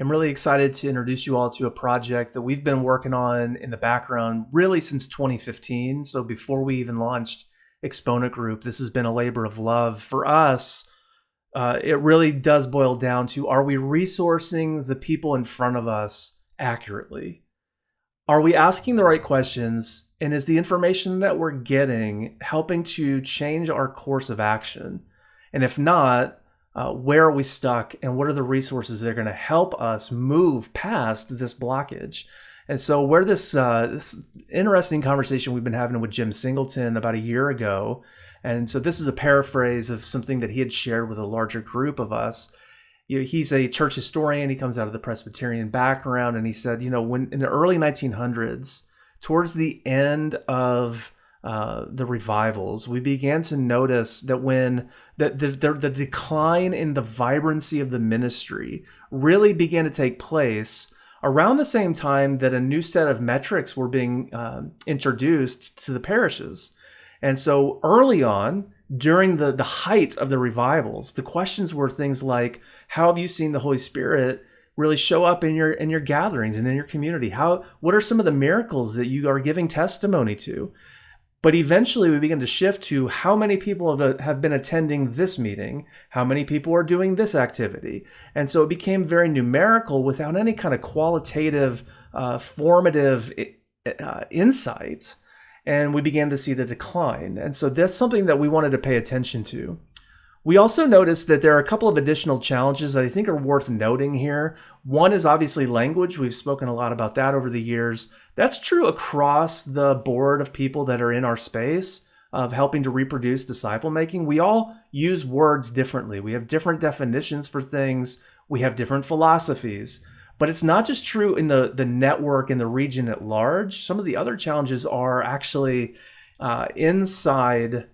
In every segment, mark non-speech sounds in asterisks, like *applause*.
I'm really excited to introduce you all to a project that we've been working on in the background really since 2015. So before we even launched Exponent Group, this has been a labor of love for us. Uh, it really does boil down to are we resourcing the people in front of us accurately? Are we asking the right questions? And is the information that we're getting helping to change our course of action? And if not, uh, where are we stuck and what are the resources that are going to help us move past this blockage? And so, where this, uh, this interesting conversation we've been having with Jim Singleton about a year ago, and so this is a paraphrase of something that he had shared with a larger group of us. You know, he's a church historian. He comes out of the Presbyterian background, and he said, you know, when in the early 1900s, towards the end of uh, the revivals, we began to notice that when the, the, the, the, decline in the vibrancy of the ministry really began to take place around the same time that a new set of metrics were being uh, introduced to the parishes. And so early on, during the, the height of the revivals, the questions were things like, how have you seen the Holy Spirit really show up in your in your gatherings and in your community? How what are some of the miracles that you are giving testimony to? But eventually we begin to shift to how many people have been attending this meeting, how many people are doing this activity. And so it became very numerical without any kind of qualitative, uh, formative uh, insight. And we began to see the decline. And so that's something that we wanted to pay attention to. We also noticed that there are a couple of additional challenges that I think are worth noting here. One is obviously language. We've spoken a lot about that over the years. That's true across the board of people that are in our space of helping to reproduce disciple making. We all use words differently. We have different definitions for things. We have different philosophies. But it's not just true in the, the network in the region at large. Some of the other challenges are actually uh, inside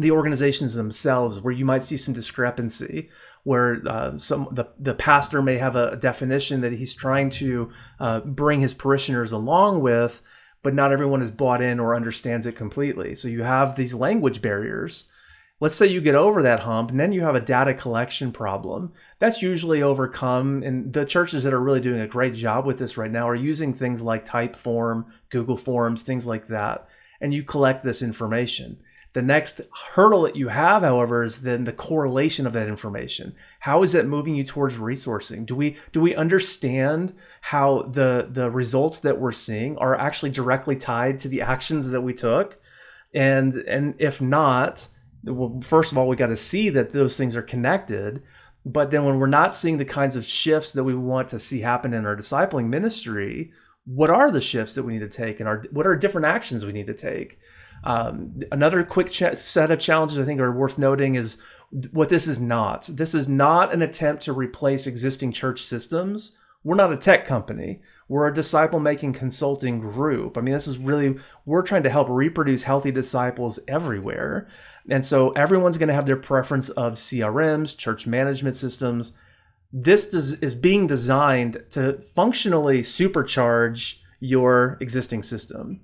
the organizations themselves where you might see some discrepancy where uh, some the, the pastor may have a definition that he's trying to uh, bring his parishioners along with but not everyone is bought in or understands it completely. So you have these language barriers. Let's say you get over that hump and then you have a data collection problem. That's usually overcome and the churches that are really doing a great job with this right now are using things like typeform google forms things like that and you collect this information the next hurdle that you have, however, is then the correlation of that information. How is it moving you towards resourcing? Do we do we understand how the the results that we're seeing are actually directly tied to the actions that we took? And and if not, well, first of all, we got to see that those things are connected. But then when we're not seeing the kinds of shifts that we want to see happen in our discipling ministry, what are the shifts that we need to take and our what are different actions we need to take? Um, another quick ch- set of challenges I think are worth noting is what this is not. This is not an attempt to replace existing church systems. We're not a tech company. We're a disciple making consulting group. I mean, this is really, we're trying to help reproduce healthy disciples everywhere. And so everyone's going to have their preference of CRMs, church management systems. This is being designed to functionally supercharge your existing system.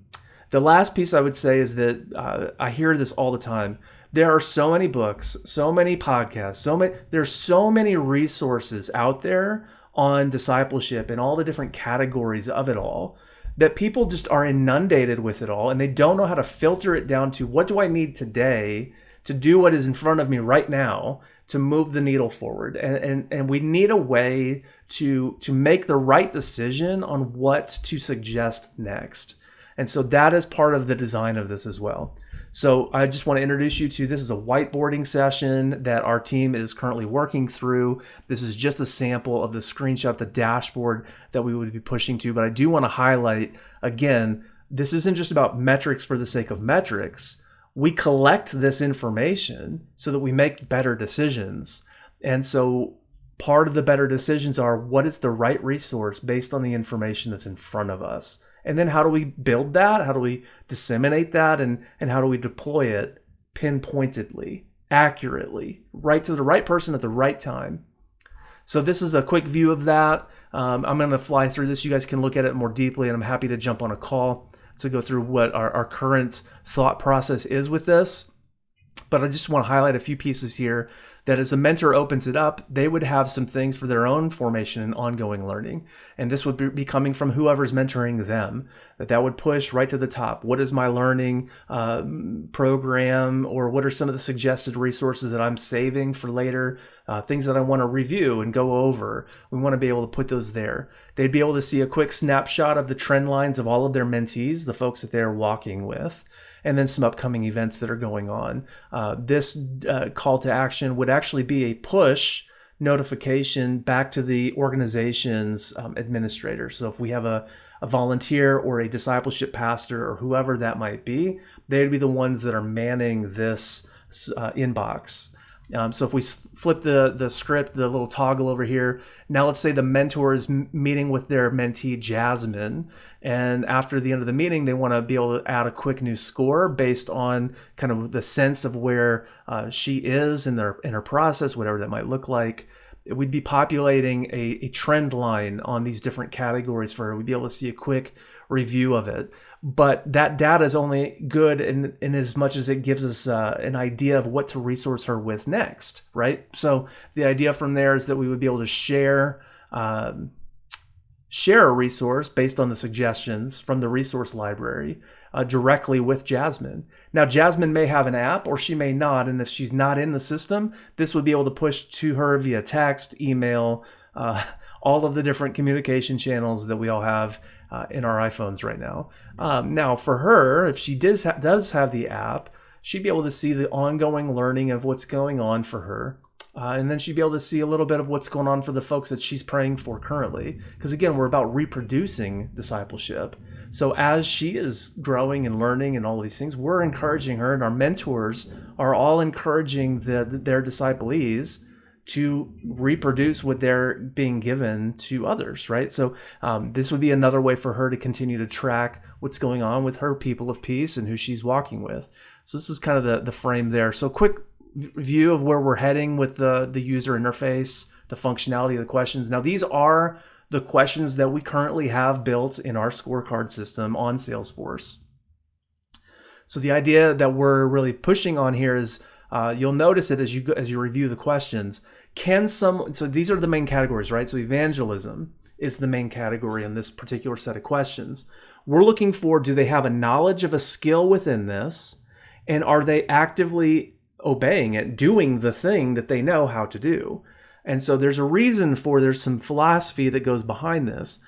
The last piece I would say is that uh, I hear this all the time. There are so many books, so many podcasts, so many. There's so many resources out there on discipleship and all the different categories of it all that people just are inundated with it all and they don't know how to filter it down to what do I need today to do what is in front of me right now to move the needle forward and, and and we need a way to to make the right decision on what to suggest next and so that is part of the design of this as well. So I just want to introduce you to this is a whiteboarding session that our team is currently working through. This is just a sample of the screenshot, the dashboard that we would be pushing to. But I do want to highlight again, this isn't just about metrics for the sake of metrics. We collect this information so that we make better decisions. And so part of the better decisions are what is the right resource based on the information that's in front of us and then how do we build that? How do we disseminate that? And and how do we deploy it pinpointedly accurately right to the right person at the right time? So this is a quick view of that. Um, i'm going to fly through this. You guys can look at it more deeply and i'm happy to jump on a call to go through what our, our current thought process is with this. But i just want to highlight a few pieces here that as a mentor opens it up, they would have some things for their own formation and ongoing learning. And this would be coming from whoever's mentoring them, that that would push right to the top. What is my learning uh, program or what are some of the suggested resources that I'm saving for later? Uh, things that I want to review and go over. We want to be able to put those there. They'd be able to see a quick snapshot of the trend lines of all of their mentees, the folks that they're walking with and then some upcoming events that are going on. Uh, this uh, call to action would actually be a push notification back to the organization's um, administrator. So if we have a, a volunteer or a discipleship pastor or whoever that might be, they'd be the ones that are manning this uh, inbox. Um, so if we flip the, the script, the little toggle over here, now let's say the mentor is meeting with their mentee, Jasmine. And after the end of the meeting, they want to be able to add a quick new score based on kind of the sense of where uh, she is in, their, in her process, whatever that might look like. We'd be populating a, a trend line on these different categories for her. We'd be able to see a quick review of it but that data is only good in, in as much as it gives us uh, an idea of what to resource her with next, right? So the idea from there is that we would be able to share um, share a resource based on the suggestions from the resource library uh, directly with Jasmine. Now, Jasmine may have an app or she may not, and if she's not in the system, this would be able to push to her via text, email, uh, *laughs* all of the different communication channels that we all have uh, in our iPhones right now. Um, now, for her, if she does ha- does have the app, she'd be able to see the ongoing learning of what's going on for her. Uh, and then she'd be able to see a little bit of what's going on for the folks that she's praying for currently. Because again, we're about reproducing discipleship. So as she is growing and learning and all these things, we're encouraging her, and our mentors are all encouraging the, their disciplees to reproduce what they're being given to others, right? So um, this would be another way for her to continue to track what's going on with her people of peace and who she's walking with. So this is kind of the, the frame there. So quick view of where we're heading with the, the user interface, the functionality of the questions. Now these are the questions that we currently have built in our scorecard system on Salesforce. So the idea that we're really pushing on here is uh, you'll notice it as you as you review the questions can some so these are the main categories right so evangelism is the main category in this particular set of questions we're looking for do they have a knowledge of a skill within this and are they actively obeying it doing the thing that they know how to do. And so there's a reason for there's some philosophy that goes behind this.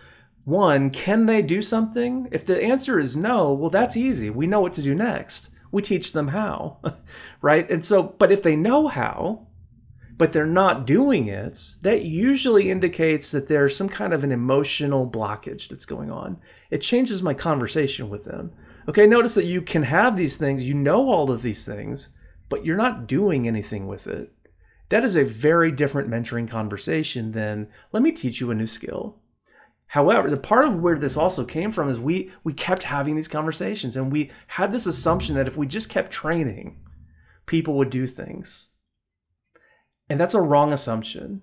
One can they do something? If the answer is no well that's easy. We know what to do next. We teach them how *laughs* right? And so but if they know how but they're not doing it, that usually indicates that there's some kind of an emotional blockage that's going on. It changes my conversation with them. Okay, notice that you can have these things, you know all of these things, but you're not doing anything with it. That is a very different mentoring conversation than let me teach you a new skill. However, the part of where this also came from is we we kept having these conversations and we had this assumption that if we just kept training, people would do things. And that's a wrong assumption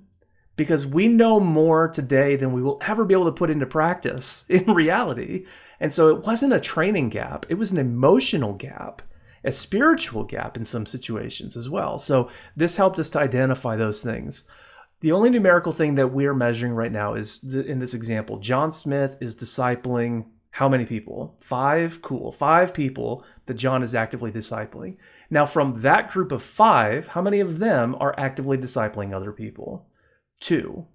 because we know more today than we will ever be able to put into practice *laughs* in reality. And so it wasn't a training gap, it was an emotional gap, a spiritual gap in some situations as well. So this helped us to identify those things. The only numerical thing that we are measuring right now is the, in this example, John Smith is discipling how many people? Five? Cool. Five people that John is actively discipling. Now, from that group of five, how many of them are actively discipling other people? Two.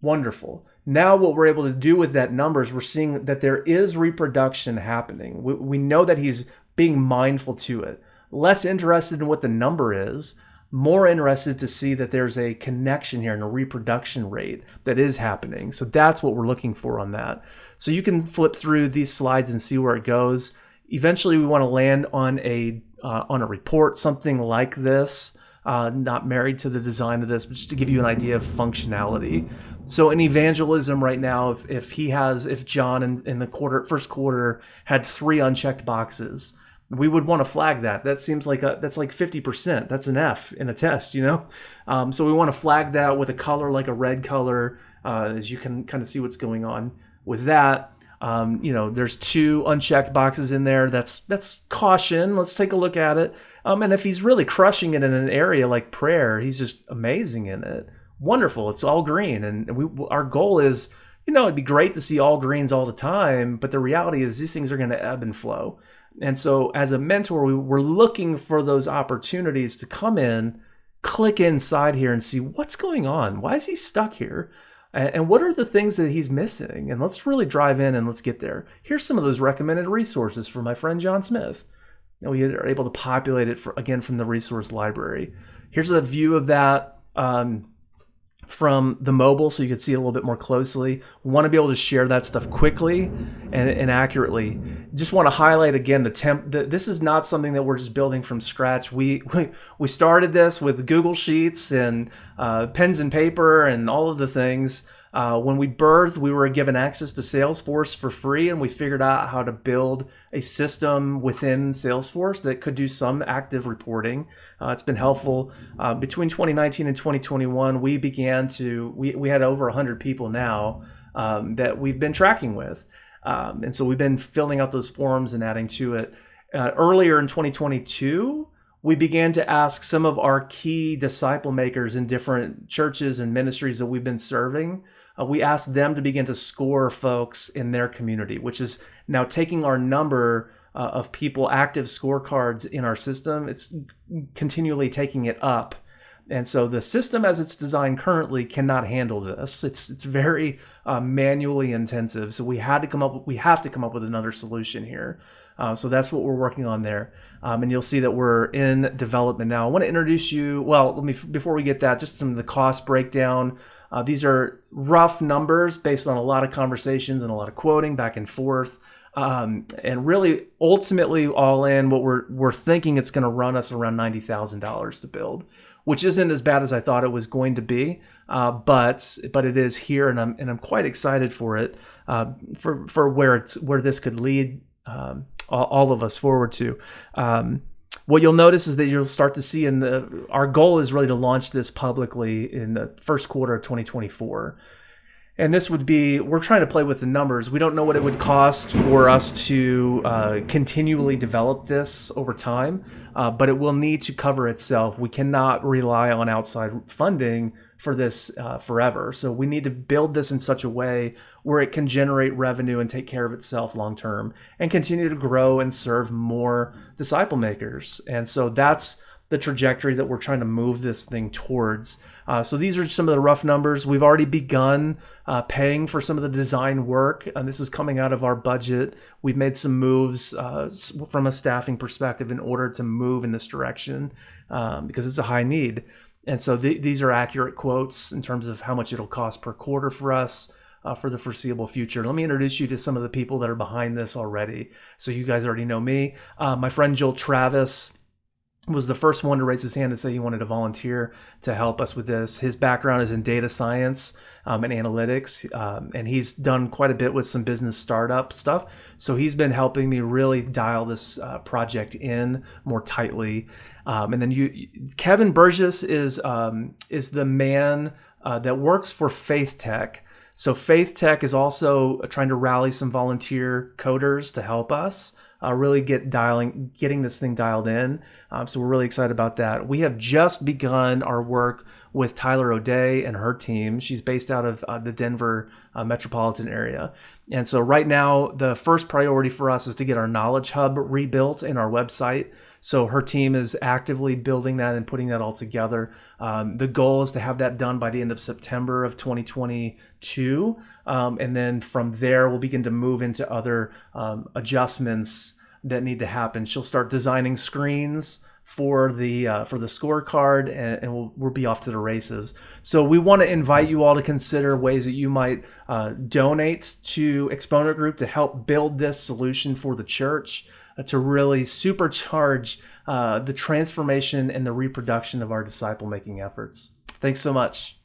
Wonderful. Now, what we're able to do with that number is we're seeing that there is reproduction happening. We, we know that he's being mindful to it. Less interested in what the number is, more interested to see that there's a connection here and a reproduction rate that is happening. So that's what we're looking for on that. So you can flip through these slides and see where it goes. Eventually, we want to land on a uh, on a report, something like this. Uh, not married to the design of this, but just to give you an idea of functionality. So in evangelism right now, if, if he has, if John in, in the quarter first quarter had three unchecked boxes, we would want to flag that. That seems like a that's like 50%. That's an F in a test, you know. Um, so we want to flag that with a color like a red color, uh, as you can kind of see what's going on with that. Um, you know, there's two unchecked boxes in there. That's that's caution. Let's take a look at it. Um, and if he's really crushing it in an area like prayer, he's just amazing in it. Wonderful. It's all green, and we our goal is, you know, it'd be great to see all greens all the time. But the reality is, these things are going to ebb and flow. And so, as a mentor, we, we're looking for those opportunities to come in, click inside here, and see what's going on. Why is he stuck here? and what are the things that he's missing and let's really drive in and let's get there here's some of those recommended resources for my friend john smith and we are able to populate it for, again from the resource library here's a view of that um, from the mobile so you can see it a little bit more closely. We want to be able to share that stuff quickly and, and accurately. Just want to highlight again the temp. The, this is not something that we're just building from scratch. We *laughs* we, we started this with Google Sheets and uh, pens and paper and all of the things. Uh, when we birthed, we were given access to Salesforce for free, and we figured out how to build a system within Salesforce that could do some active reporting. Uh, it's been helpful. Uh, between 2019 and 2021, we began to, we, we had over 100 people now um, that we've been tracking with. Um, and so we've been filling out those forms and adding to it. Uh, earlier in 2022, we began to ask some of our key disciple makers in different churches and ministries that we've been serving. Uh, we asked them to begin to score folks in their community, which is now taking our number uh, of people active scorecards in our system. It's continually taking it up. And so the system as it's designed currently cannot handle this. It's it's very uh, manually intensive. So we had to come up we have to come up with another solution here. Uh, so that's what we're working on there. Um, and you'll see that we're in development now. I want to introduce you. Well, let me before we get that, just some of the cost breakdown. Uh, these are rough numbers based on a lot of conversations and a lot of quoting back and forth. Um, and really, ultimately, all in, what we're we're thinking it's going to run us around ninety thousand dollars to build, which isn't as bad as I thought it was going to be. Uh, but but it is here, and I'm and I'm quite excited for it, uh, for for where it's where this could lead um, all, of us forward to. Um, what you'll notice is that you'll start to see in the our goal is really to launch this publicly in the first quarter of 2024 and this would be we're trying to play with the numbers. We don't know what it would cost for us to uh, continually develop this over time uh, but it will need to cover itself. We cannot rely on outside funding for this uh, forever. So we need to build this in such a way where it can generate revenue and take care of itself long term and continue to grow and serve more disciple makers. And so that's the trajectory that we're trying to move this thing towards uh, so these are some of the rough numbers. We've already begun uh, paying for some of the design work, and this is coming out of our budget. We've made some moves uh, from a staffing perspective in order to move in this direction um, because it's a high need. And so th- these are accurate quotes in terms of how much it'll cost per quarter for us. Uh, for the foreseeable future. Let me introduce you to some of the people that are behind this already. So you guys already know me. Uh, my friend Joel Travis was the first one to raise his hand and say he wanted to volunteer to help us with this. His background is in data science um, and analytics, um, and he's done quite a bit with some business startup stuff. So he's been helping me really dial this uh, project in more tightly. Um, and then you, Kevin Burgess is um, is the man uh, that works for Faith Tech. So Faith Tech is also trying to rally some volunteer coders to help us uh, really get dialing, getting this thing dialed in. Um, so we're really excited about that. We have just begun our work with Tyler O'Day and her team. She's based out of uh, the Denver uh, metropolitan area. And so right now, the first priority for us is to get our knowledge hub rebuilt in our website. So her team is actively building that and putting that all together. Um, the goal is to have that done by the end of September of 2022. Um, and then from there, we'll begin to move into other um, adjustments that need to happen. She'll start designing screens for the uh, for the scorecard, and, and we'll, we'll be off to the races. So we want to invite you all to consider ways that you might uh, donate to Exponent Group to help build this solution for the church uh, to really supercharge uh, the transformation and the reproduction of our disciple making efforts. Thanks so much.